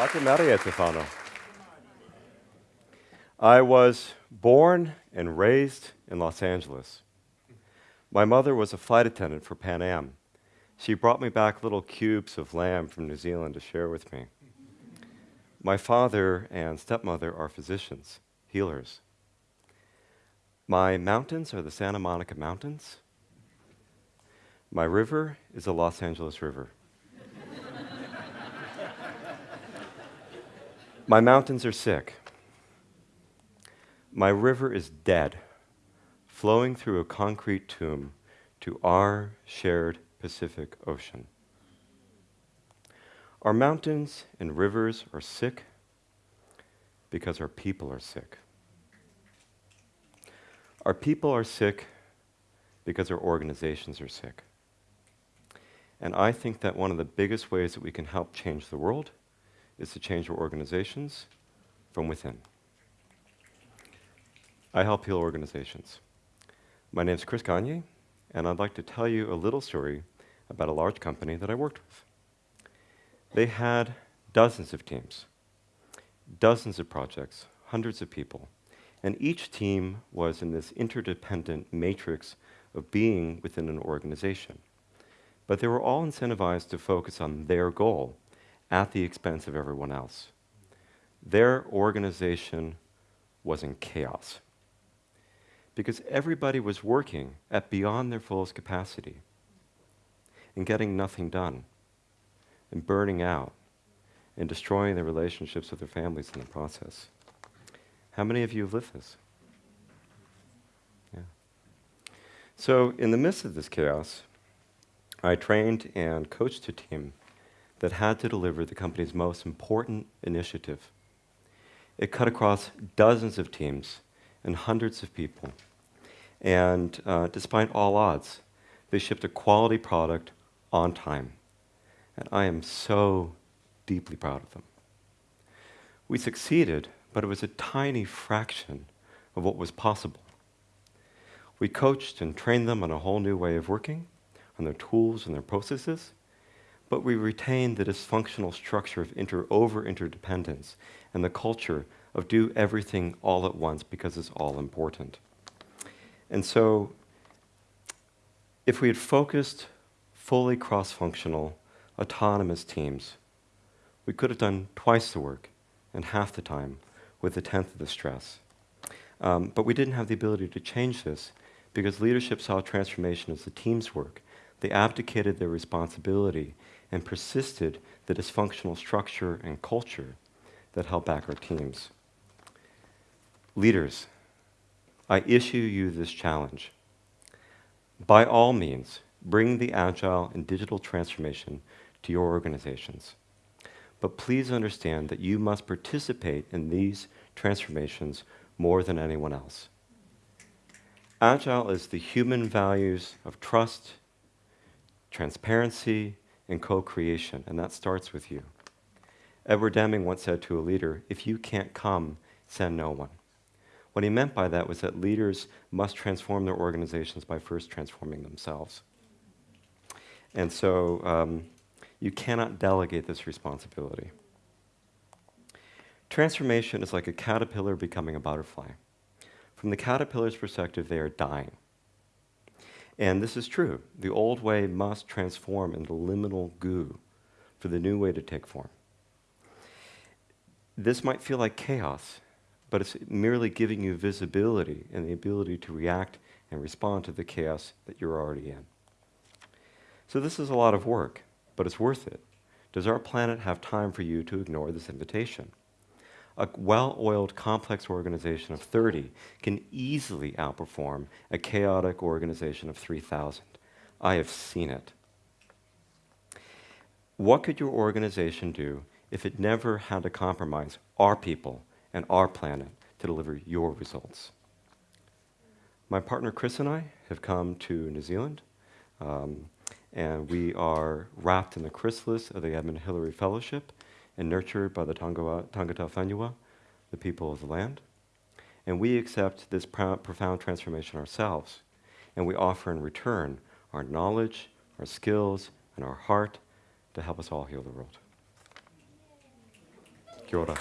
Ate Maria Stefano. I was born and raised in Los Angeles. My mother was a flight attendant for Pan Am. She brought me back little cubes of lamb from New Zealand to share with me. My father and stepmother are physicians, healers. My mountains are the Santa Monica Mountains. My river is the Los Angeles River. My mountains are sick. My river is dead, flowing through a concrete tomb to our shared Pacific Ocean. Our mountains and rivers are sick because our people are sick. Our people are sick because our organizations are sick. And I think that one of the biggest ways that we can help change the world is to change our organizations from within. I help heal organizations. My name is Chris Gagne, and I'd like to tell you a little story about a large company that I worked with. They had dozens of teams, dozens of projects, hundreds of people, and each team was in this interdependent matrix of being within an organization. But they were all incentivized to focus on their goal at the expense of everyone else. Their organization was in chaos because everybody was working at beyond their fullest capacity and getting nothing done and burning out and destroying their relationships with their families in the process. How many of you have lived this? Yeah. So, in the midst of this chaos, I trained and coached a team that had to deliver the company's most important initiative. It cut across dozens of teams and hundreds of people. And uh, despite all odds, they shipped a quality product on time. And I am so deeply proud of them. We succeeded, but it was a tiny fraction of what was possible. We coached and trained them on a whole new way of working, on their tools and their processes, but we retained the dysfunctional structure of inter over interdependence and the culture of do everything all at once because it's all important. And so, if we had focused fully cross functional, autonomous teams, we could have done twice the work in half the time with a tenth of the stress. Um, but we didn't have the ability to change this because leadership saw transformation as the team's work. They abdicated their responsibility and persisted the dysfunctional structure and culture that held back our teams. Leaders, I issue you this challenge. By all means, bring the agile and digital transformation to your organizations. But please understand that you must participate in these transformations more than anyone else. Agile is the human values of trust, transparency, and co-creation, and that starts with you. Edward Deming once said to a leader, if you can't come, send no one. What he meant by that was that leaders must transform their organizations by first transforming themselves. And so um, you cannot delegate this responsibility. Transformation is like a caterpillar becoming a butterfly. From the caterpillar's perspective, they are dying. And this is true. The old way must transform into liminal goo for the new way to take form. This might feel like chaos, but it's merely giving you visibility and the ability to react and respond to the chaos that you're already in. So this is a lot of work, but it's worth it. Does our planet have time for you to ignore this invitation? A well-oiled, complex organization of 30 can easily outperform a chaotic organization of 3,000. I have seen it. What could your organization do if it never had to compromise our people and our planet to deliver your results? My partner Chris and I have come to New Zealand um, and we are wrapped in the chrysalis of the Edmund Hillary Fellowship and nurtured by the Tangata Whenua, the people of the land. And we accept this profound transformation ourselves, and we offer in return our knowledge, our skills, and our heart to help us all heal the world. Kia ora.